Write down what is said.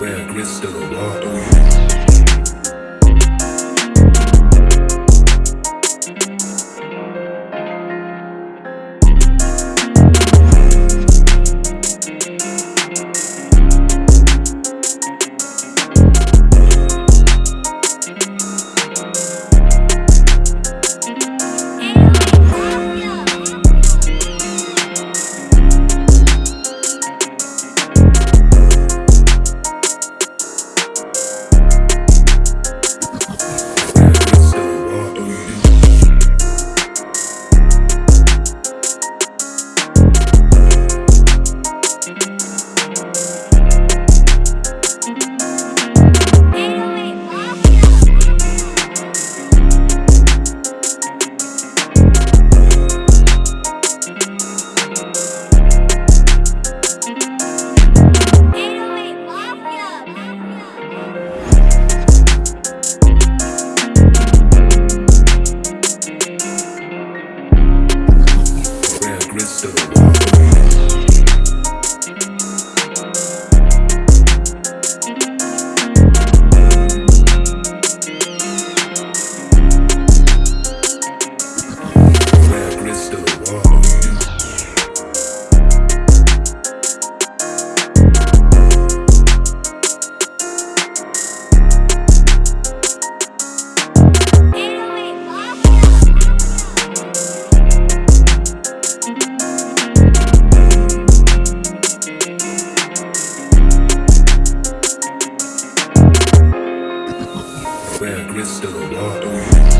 Where crystal water. Where crystal water.